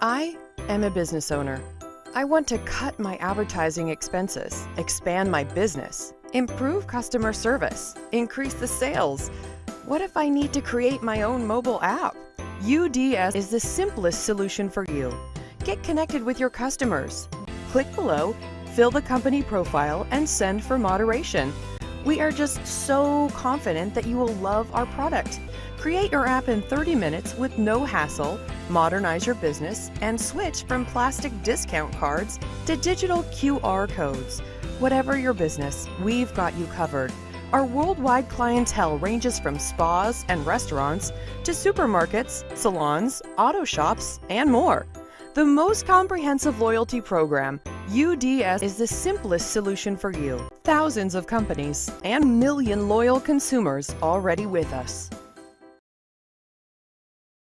I am a business owner. I want to cut my advertising expenses, expand my business, improve customer service, increase the sales. What if I need to create my own mobile app? UDS is the simplest solution for you. Get connected with your customers. Click below, fill the company profile, and send for moderation. We are just so confident that you will love our product. Create your app in 30 minutes with no hassle, modernize your business, and switch from plastic discount cards to digital QR codes. Whatever your business, we've got you covered. Our worldwide clientele ranges from spas and restaurants to supermarkets, salons, auto shops, and more. The most comprehensive loyalty program, UDS is the simplest solution for you. Thousands of companies and million loyal consumers already with us.